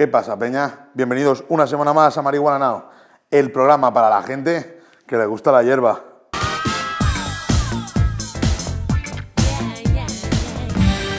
¿Qué pasa, Peña? Bienvenidos una semana más a Marihuana Now, el programa para la gente que le gusta la hierba.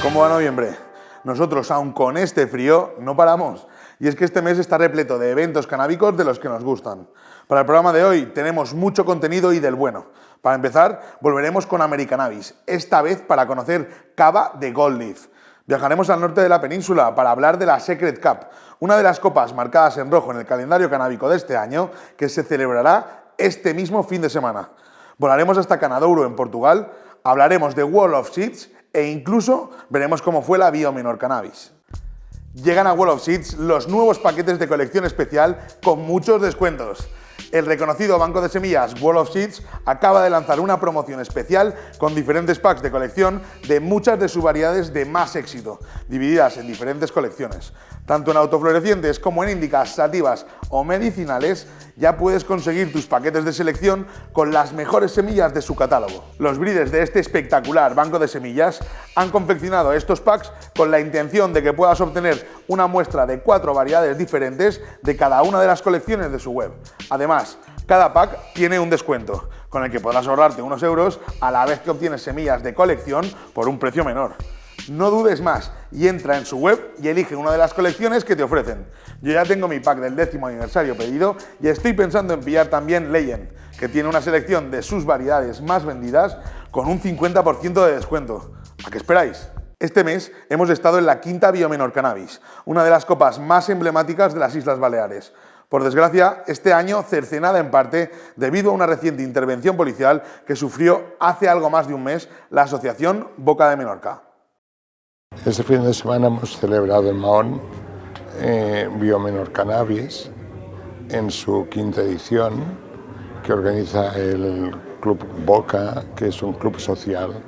¿Cómo va noviembre? Nosotros, aun con este frío, no paramos. Y es que este mes está repleto de eventos canábicos de los que nos gustan. Para el programa de hoy tenemos mucho contenido y del bueno. Para empezar, volveremos con Americanabis, esta vez para conocer cava de Gold Leaf. Viajaremos al norte de la península para hablar de la Secret Cup, una de las copas marcadas en rojo en el calendario canábico de este año que se celebrará este mismo fin de semana. Volaremos hasta Canadouro, en Portugal, hablaremos de Wall of Seeds e incluso veremos cómo fue la Biomenor Cannabis. Llegan a Wall of Seeds los nuevos paquetes de colección especial con muchos descuentos. El reconocido banco de semillas Wall of Seeds acaba de lanzar una promoción especial con diferentes packs de colección de muchas de sus variedades de más éxito, divididas en diferentes colecciones. Tanto en autoflorecientes como en indicas, sativas o medicinales, ya puedes conseguir tus paquetes de selección con las mejores semillas de su catálogo. Los breeders de este espectacular banco de semillas han confeccionado estos packs con la intención de que puedas obtener una muestra de cuatro variedades diferentes de cada una de las colecciones de su web. Además, cada pack tiene un descuento, con el que podrás ahorrarte unos euros a la vez que obtienes semillas de colección por un precio menor. No dudes más y entra en su web y elige una de las colecciones que te ofrecen. Yo ya tengo mi pack del décimo aniversario pedido y estoy pensando en pillar también Legend, que tiene una selección de sus variedades más vendidas con un 50% de descuento. ¿A qué esperáis? Este mes hemos estado en la quinta Biomenor Cannabis, una de las copas más emblemáticas de las Islas Baleares. Por desgracia, este año cercenada en parte debido a una reciente intervención policial que sufrió hace algo más de un mes la Asociación Boca de Menorca. Este fin de semana hemos celebrado en Mahón eh, Biomenor Cannabis en su quinta edición que organiza el Club Boca, que es un club social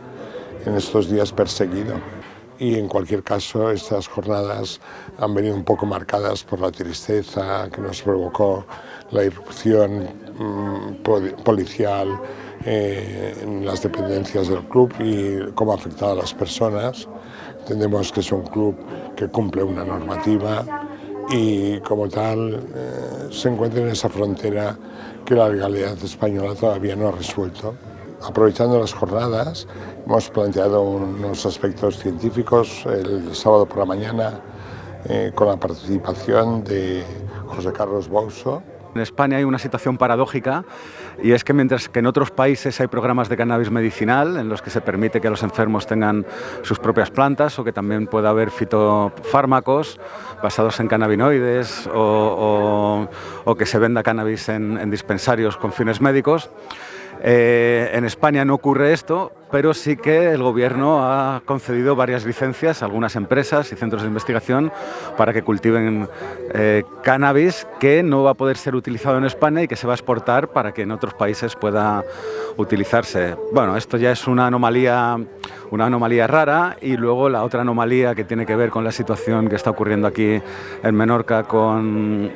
en estos días perseguido. Y en cualquier caso, estas jornadas han venido un poco marcadas por la tristeza que nos provocó la irrupción mm, policial eh, en las dependencias del club y cómo ha afectado a las personas. Entendemos que es un club que cumple una normativa y como tal eh, se encuentra en esa frontera que la legalidad española todavía no ha resuelto. Aprovechando las jornadas, hemos planteado unos aspectos científicos el sábado por la mañana eh, con la participación de José Carlos Bouso, en España hay una situación paradójica y es que mientras que en otros países hay programas de cannabis medicinal en los que se permite que los enfermos tengan sus propias plantas o que también pueda haber fitofármacos basados en cannabinoides o, que se venda cannabis en dispensarios con fines médicos, eh, en España no ocurre esto, pero sí que el Gobierno ha concedido varias licencias a algunas empresas y centros de investigación para que cultiven eh, cannabis que no va a poder ser utilizado en España y que se va a exportar para que en otros países pueda utilizarse. Bueno, esto ya es una anomalía, una anomalía rara y luego la otra anomalía que tiene que ver con la situación que está ocurriendo aquí en Menorca con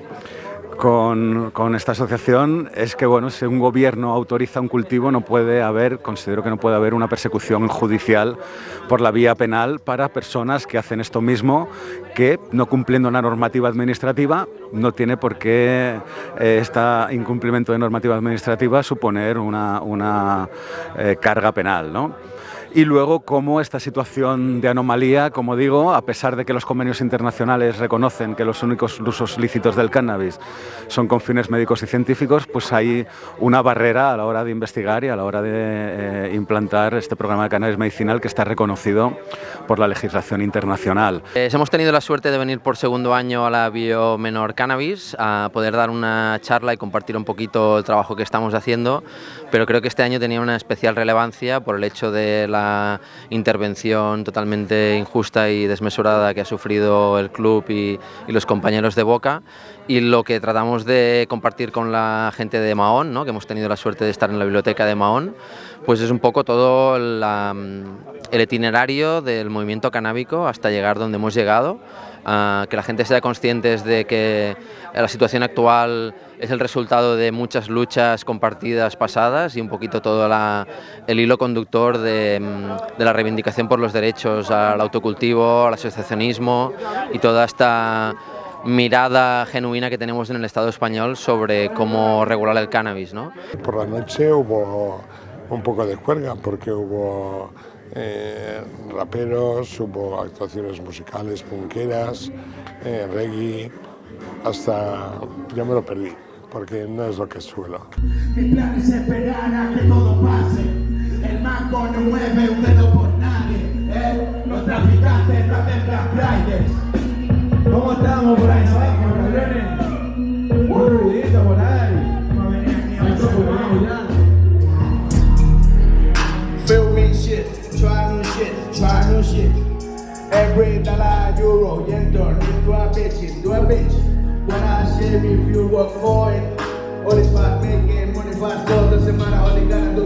con, esta asociación es que bueno, si un gobierno autoriza un cultivo no puede haber, considero que no puede haber una persecución judicial por la vía penal para personas que hacen esto mismo, que no cumpliendo una normativa administrativa no tiene por qué este incumplimiento de normativa administrativa suponer una, una eh, carga penal. ¿no? Y luego cómo esta situación de anomalía, como digo, a pesar de que los convenios internacionales reconocen que los únicos usos lícitos del cannabis son con fines médicos y científicos, pues hay una barrera a la hora de investigar y a la hora de eh, implantar este programa de cannabis medicinal que está reconocido por la legislación internacional. Eh, hemos tenido la suerte de venir por segundo año a la Biomenor Cannabis a poder dar una charla y compartir un poquito el trabajo que estamos haciendo, pero creo que este año tenía una especial relevancia por el hecho de la intervención totalmente injusta y desmesurada que ha sufrido el club y, los compañeros de Boca y lo que tratamos de compartir con la gente de Mahón, ¿no? que hemos tenido la suerte de estar en la biblioteca de Mahón, pues es un poco todo el itinerario del movimiento canábico hasta llegar donde hemos llegado, que la gente sea consciente de que la situación actual es el resultado de muchas luchas compartidas pasadas y un poquito todo el hilo conductor de, de, la reivindicación por los derechos al autocultivo, al asociacionismo y toda esta mirada genuina que tenemos en el Estado español sobre cómo regular el cannabis. ¿no? Por la noche hubo un poco de juerga porque hubo eh, raperos, hubo actuaciones musicales, punqueras, eh, reggae, hasta yo me lo perdí porque no es lo que suelo. Mi plan es esperar a que todo pase. El mango no mueve un dedo por nadie. ¿eh? Los traficantes no hacen Black Friday. ¿Cómo estamos por ahí abajo, cabrones? Un ruidito por ahí. Vamos Feel me shit, try new shit, try new shit. Every dollar, euro, yen, turn into a bitch, into a bitch. When I shave if you work for it. All money doesn't.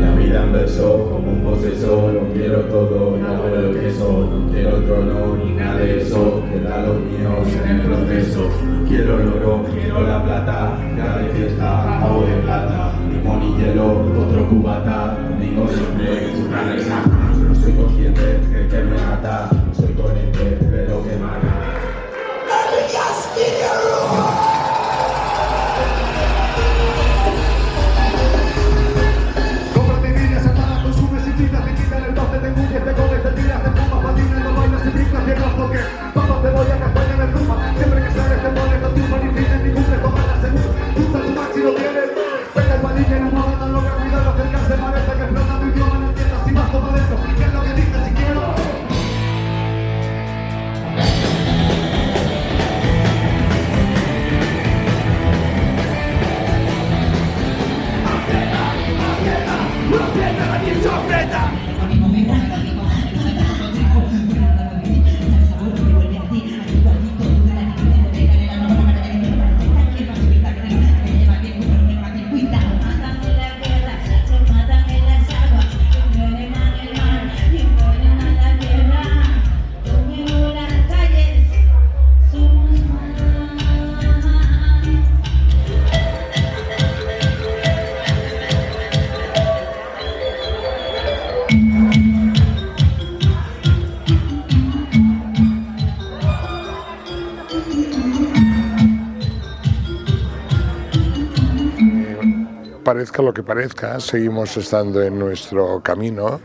La vida verso, como un posesor, lo quiero todo, no hago lo que soy, no quiero trono ni nada de eso, queda los míos en el proceso. Quiero el oro, quiero la plata, cada de fiesta, hago de plata, limón y hielo, otro cubata, digo siempre es una no soy consciente que me mata, Parezca lo que parezca, seguimos estando en nuestro camino.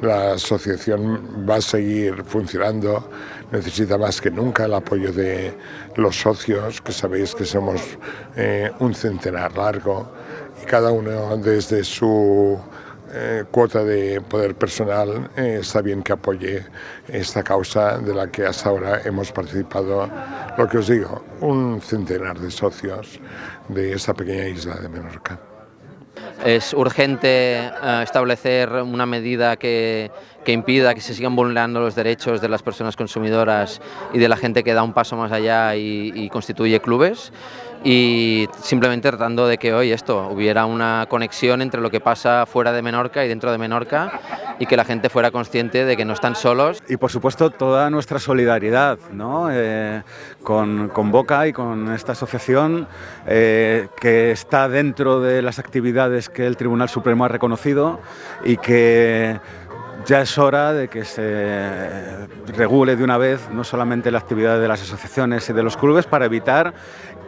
La asociación va a seguir funcionando, necesita más que nunca el apoyo de los socios, que sabéis que somos eh, un centenar largo y cada uno desde su eh, cuota de poder personal eh, está bien que apoye esta causa de la que hasta ahora hemos participado, lo que os digo, un centenar de socios de esta pequeña isla de Menorca. Es urgente eh, establecer una medida que, que impida que se sigan vulnerando los derechos de las personas consumidoras y de la gente que da un paso más allá y, y constituye clubes y simplemente tratando de que hoy esto hubiera una conexión entre lo que pasa fuera de Menorca y dentro de Menorca y que la gente fuera consciente de que no están solos. Y por supuesto toda nuestra solidaridad ¿no? Eh, con, con Boca y con esta asociación eh, que está dentro de las actividades que el Tribunal Supremo ha reconocido y que ya es hora de que se regule de una vez no solamente la actividad de las asociaciones y de los clubes para evitar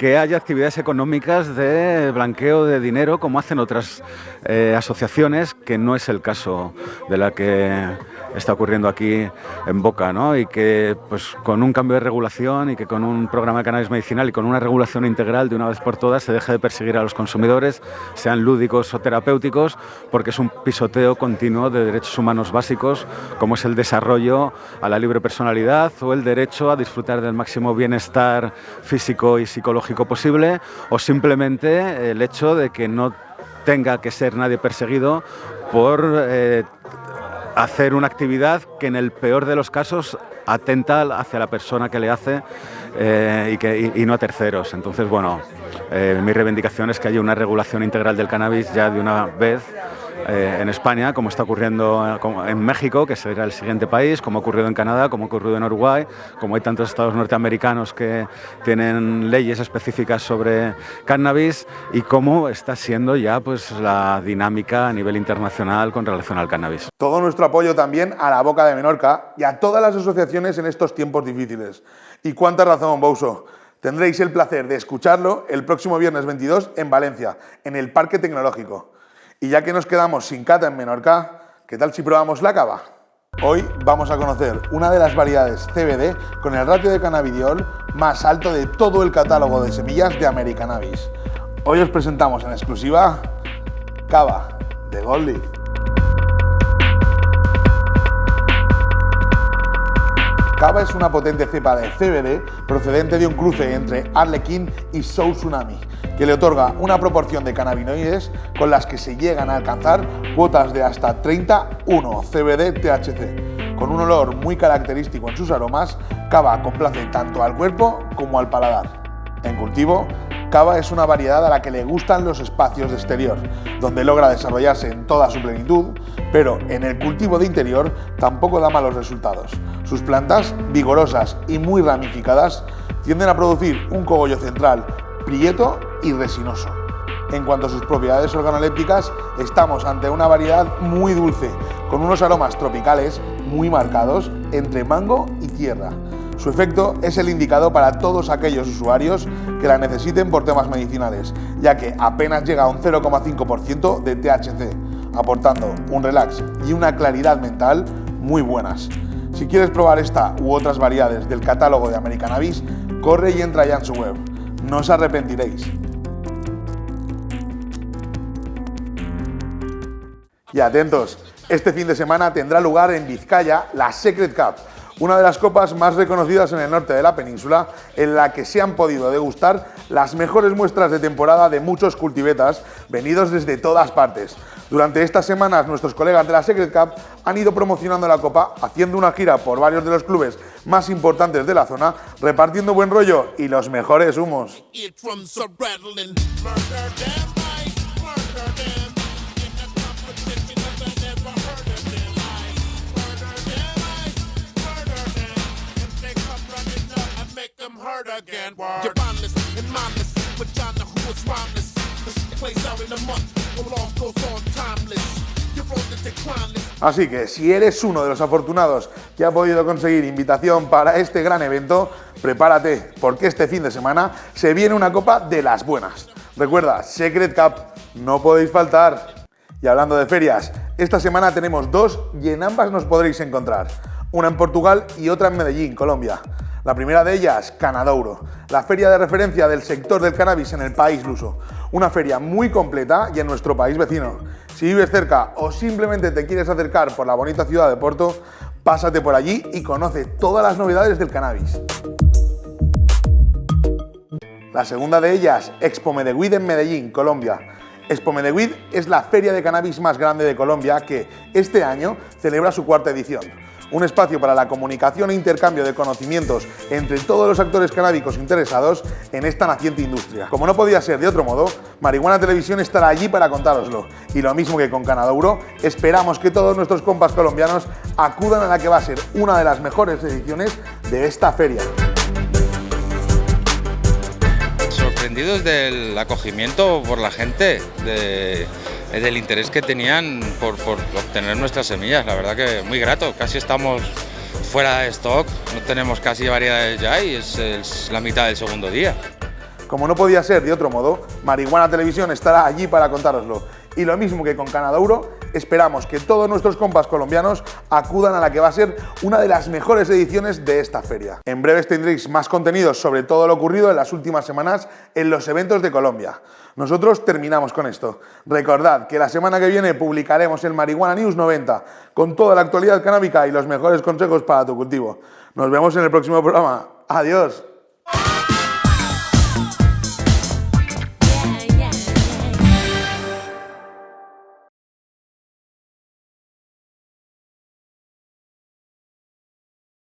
que haya actividades económicas de blanqueo de dinero como hacen otras eh, asociaciones, que no es el caso de la que está ocurriendo aquí en Boca, ¿no? y que pues, con un cambio de regulación y que con un programa de cannabis medicinal y con una regulación integral de una vez por todas se deje de perseguir a los consumidores, sean lúdicos o terapéuticos, porque es un pisoteo continuo de derechos humanos básicos, como es el desarrollo a la libre personalidad o el derecho a disfrutar del máximo bienestar físico y psicológico posible, o simplemente el hecho de que no tenga que ser nadie perseguido por eh, hacer una actividad que en el peor de los casos atenta hacia la persona que le hace eh, y, que, y, no a terceros. Entonces, bueno, eh, mi reivindicación es que haya una regulación integral del cannabis ya de una vez eh, en España, como está ocurriendo eh, en México, que será el siguiente país, como ha ocurrido en Canadá, como ha ocurrido en Uruguay, como hay tantos estados norteamericanos que tienen leyes específicas sobre cannabis y cómo está siendo ya pues, la dinámica a nivel internacional con relación al cannabis. Todo nuestro apoyo también a la Boca de Menorca y a todas las asociaciones en estos tiempos difíciles. Y cuánta razón, Bouso. Tendréis el placer de escucharlo el próximo viernes 22 en Valencia, en el Parque Tecnológico. Y ya que nos quedamos sin cata en Menorca, ¿qué tal si probamos la cava? Hoy vamos a conocer una de las variedades CBD con el ratio de cannabidiol más alto de todo el catálogo de semillas de Americanabis. Hoy os presentamos en exclusiva Cava de Gold Leaf. Cava es una potente cepa de CBD procedente de un cruce entre Arlequín y Soul Tsunami, que le otorga una proporción de cannabinoides con las que se llegan a alcanzar cuotas de hasta 31 CBD-THC. Con un olor muy característico en sus aromas, Cava complace tanto al cuerpo como al paladar. En cultivo, Cava es una variedad a la que le gustan los espacios de exterior, donde logra desarrollarse en toda su plenitud, pero en el cultivo de interior tampoco da malos resultados. Sus plantas, vigorosas y muy ramificadas, tienden a producir un cogollo central prieto y resinoso. En cuanto a sus propiedades organolépticas, estamos ante una variedad muy dulce, con unos aromas tropicales muy marcados entre mango y tierra. Su efecto es el indicado para todos aquellos usuarios que la necesiten por temas medicinales, ya que apenas llega a un 0,5% de THC, aportando un relax y una claridad mental muy buenas. Si quieres probar esta u otras variedades del catálogo de Americanabis, corre y entra ya en su web. No os arrepentiréis. Y atentos, este fin de semana tendrá lugar en Vizcaya la Secret Cup, una de las copas más reconocidas en el norte de la península, en la que se han podido degustar las mejores muestras de temporada de muchos cultivetas venidos desde todas partes. Durante estas semanas nuestros colegas de la Secret Cup han ido promocionando la copa, haciendo una gira por varios de los clubes más importantes de la zona, repartiendo buen rollo y los mejores humos. Así que si eres uno de los afortunados que ha podido conseguir invitación para este gran evento, prepárate porque este fin de semana se viene una copa de las buenas. Recuerda, Secret Cup, no podéis faltar. Y hablando de ferias, esta semana tenemos dos y en ambas nos podréis encontrar. Una en Portugal y otra en Medellín, Colombia. La primera de ellas, Canadouro, la feria de referencia del sector del cannabis en el país luso. Una feria muy completa y en nuestro país vecino. Si vives cerca o simplemente te quieres acercar por la bonita ciudad de Porto, pásate por allí y conoce todas las novedades del cannabis. La segunda de ellas, Expo Medellín en Medellín, Colombia. Expo Medellín es la feria de cannabis más grande de Colombia que este año celebra su cuarta edición un espacio para la comunicación e intercambio de conocimientos entre todos los actores canábicos interesados en esta naciente industria. Como no podía ser de otro modo, Marihuana Televisión estará allí para contároslo. Y lo mismo que con Canadouro, esperamos que todos nuestros compas colombianos acudan a la que va a ser una de las mejores ediciones de esta feria. Sorprendidos del acogimiento por la gente, de del interés que tenían por, obtener nuestras semillas. La verdad que muy grato, casi estamos fuera de stock, no tenemos casi variedades ya y es, es la mitad del segundo día. Como no podía ser de otro modo, Marihuana Televisión estará allí para contároslo. Y lo mismo que con Canadouro, esperamos que todos nuestros compas colombianos acudan a la que va a ser una de las mejores ediciones de esta feria. En breves tendréis más contenidos sobre todo lo ocurrido en las últimas semanas en los eventos de Colombia. Nosotros terminamos con esto. Recordad que la semana que viene publicaremos el Marihuana News 90 con toda la actualidad canábica y los mejores consejos para tu cultivo. Nos vemos en el próximo programa. Adiós.